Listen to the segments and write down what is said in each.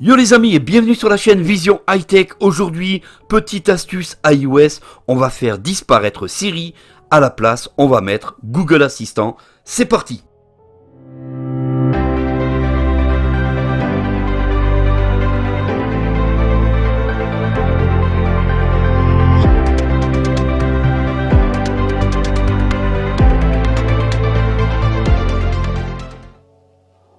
Yo les amis et bienvenue sur la chaîne Vision High Tech. Aujourd'hui, petite astuce iOS, on va faire disparaître Siri. À la place, on va mettre Google Assistant. C'est parti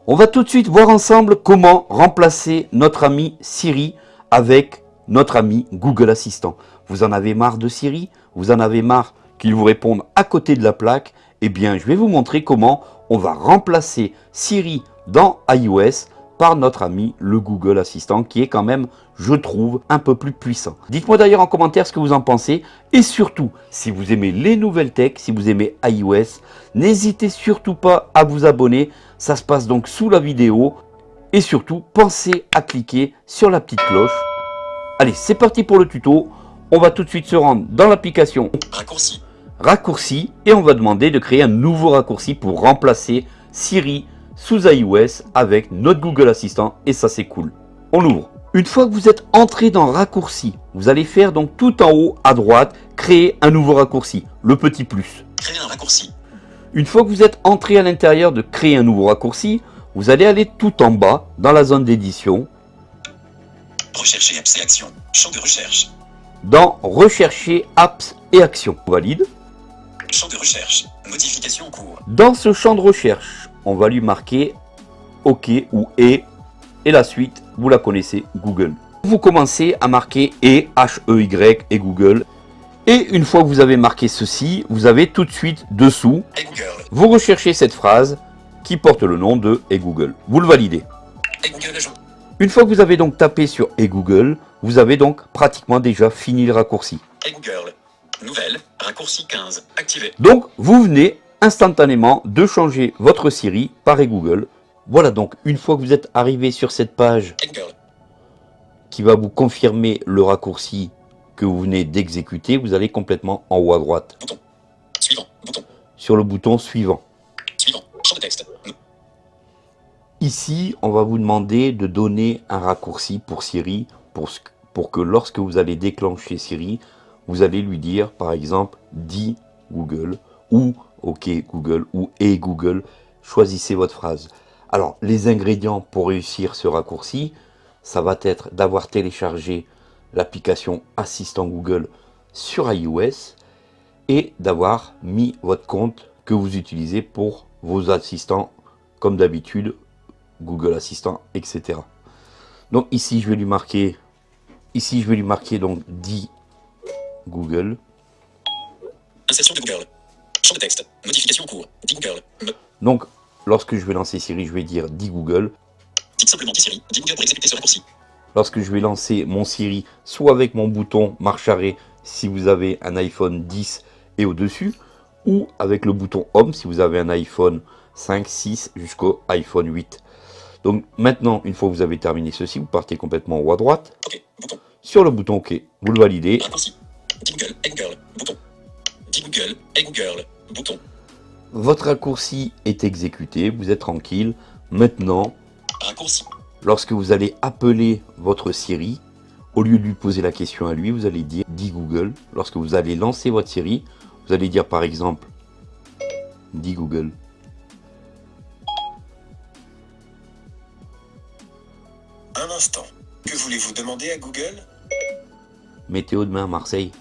On va tout de suite voir ensemble comment remplacer notre ami Siri avec notre ami Google Assistant. Vous en avez marre de Siri? Vous en avez marre qu'il vous réponde à côté de la plaque? Eh bien, je vais vous montrer comment on va remplacer Siri dans iOS par notre ami le Google Assistant qui est quand même, je trouve, un peu plus puissant. Dites-moi d'ailleurs en commentaire ce que vous en pensez et surtout, si vous aimez les nouvelles tech, si vous aimez iOS, n'hésitez surtout pas à vous abonner, ça se passe donc sous la vidéo et surtout, pensez à cliquer sur la petite cloche. Allez, c'est parti pour le tuto. On va tout de suite se rendre dans l'application Raccourci. raccourci et on va demander de créer un nouveau raccourci pour remplacer Siri sous iOS avec notre Google Assistant et ça c'est cool. On ouvre. Une fois que vous êtes entré dans raccourci, vous allez faire donc tout en haut à droite, créer un nouveau raccourci, le petit plus. Créer un raccourci. Une fois que vous êtes entré à l'intérieur de créer un nouveau raccourci, vous allez aller tout en bas dans la zone d'édition, Rechercher apps et actions. Champ de recherche. dans rechercher apps et actions. On valide. Champ de recherche. Modification en cours. Dans ce champ de recherche, on va lui marquer OK ou E et la suite, vous la connaissez, Google. Vous commencez à marquer E, H-E-Y et Google. Et une fois que vous avez marqué ceci, vous avez tout de suite dessous, Et vous recherchez cette phrase qui porte le nom de Et Google. Vous le validez. Et Google. Une fois que vous avez donc tapé sur Et Google, vous avez donc pratiquement déjà fini le raccourci. Et Google. Nouvelle. Raccourci 15. Activé. Donc, vous venez instantanément de changer votre Siri par Google. Voilà donc, une fois que vous êtes arrivé sur cette page qui va vous confirmer le raccourci que vous venez d'exécuter, vous allez complètement en haut à droite Bouton. Suivant. Bouton. sur le bouton suivant. Suivant. Champ de texte. Ici, on va vous demander de donner un raccourci pour Siri pour, ce- pour que lorsque vous allez déclencher Siri, vous allez lui dire par exemple dis Google ou OK Google ou et Google. Choisissez votre phrase. Alors, les ingrédients pour réussir ce raccourci, ça va être d'avoir téléchargé l'application Assistant Google sur iOS et d'avoir mis votre compte que vous utilisez pour vos assistants comme d'habitude Google Assistant, etc. Donc ici, je vais lui marquer, ici, je vais lui marquer donc dit Google. De Google. De texte. Modification en cours. Dit Google. Me. Donc, lorsque je vais lancer Siri, je vais dire dit Google. Dites simplement dit Siri. Dit Google pour exécuter ce raccourci. Lorsque je vais lancer mon Siri, soit avec mon bouton marche arrêt si vous avez un iPhone 10 et au-dessus, ou avec le bouton Home si vous avez un iPhone 5, 6 jusqu'au iPhone 8. Donc maintenant, une fois que vous avez terminé ceci, vous partez complètement en haut à droite. Bouton. Sur le bouton OK, vous le validez. Raccourci. Google. Bouton. Google. Bouton. Votre raccourci est exécuté, vous êtes tranquille. Maintenant, Raccourci. lorsque vous allez appeler votre Siri, au lieu de lui poser la question à lui, vous allez dire dit Google. Lorsque vous allez lancer votre Siri, vous allez dire par exemple dit Google. Un instant. Que voulez-vous demander à Google? Météo demain à Marseille.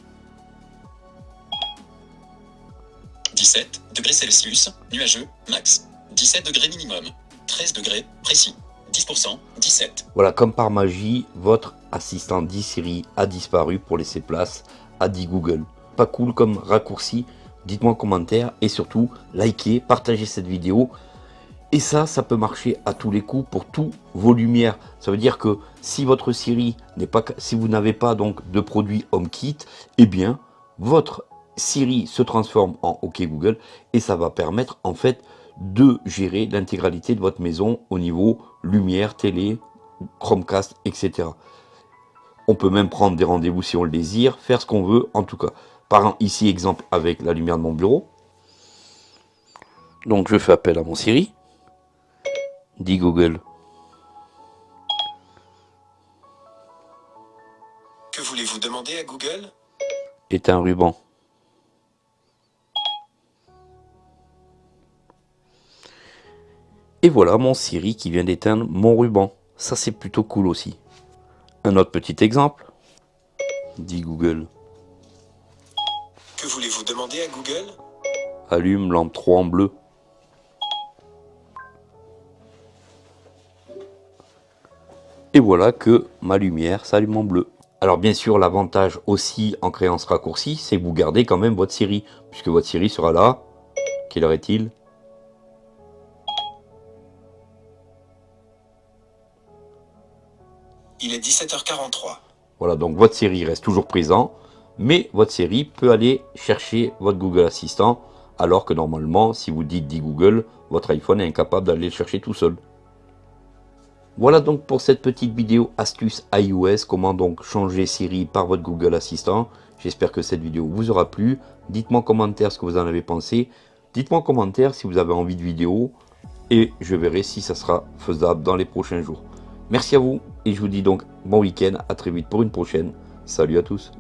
Celsius, nuageux, max. 17 degrés minimum. 13 degrés, précis. 10%, 17. Voilà, comme par magie, votre assistant dit Siri a disparu pour laisser place à dit Google. Pas cool comme raccourci Dites-moi en commentaire et surtout, likez, partagez cette vidéo. Et ça, ça peut marcher à tous les coups pour tous vos lumières. Ça veut dire que si votre Siri n'est pas, si vous n'avez pas donc de produit HomeKit, eh bien, votre Siri se transforme en OK Google et ça va permettre en fait de gérer l'intégralité de votre maison au niveau lumière, télé, Chromecast, etc. On peut même prendre des rendez-vous si on le désire, faire ce qu'on veut en tout cas. Par exemple, ici, exemple avec la lumière de mon bureau. Donc je fais appel à mon Siri. Dit Google. voulez-vous demander à Google? Est un ruban. Et voilà mon Siri qui vient d'éteindre mon ruban. Ça c'est plutôt cool aussi. Un autre petit exemple. Dit Google. Que voulez-vous demander à Google? Allume lampe 3 en bleu. Et voilà que ma lumière s'allume en bleu. Alors bien sûr, l'avantage aussi en créant ce raccourci, c'est que vous gardez quand même votre Siri, puisque votre Siri sera là. Quelle heure est-il? Il est 17h43. Voilà, donc votre série reste toujours présent, mais votre série peut aller chercher votre Google Assistant, alors que normalement, si vous dites dit Google, votre iPhone est incapable d'aller le chercher tout seul. Voilà donc pour cette petite vidéo astuce iOS, comment donc changer Siri par votre Google Assistant. J'espère que cette vidéo vous aura plu. Dites-moi en commentaire ce que vous en avez pensé. Dites-moi en commentaire si vous avez envie de vidéo et je verrai si ça sera faisable dans les prochains jours. Merci à vous et je vous dis donc bon week-end, à très vite pour une prochaine. Salut à tous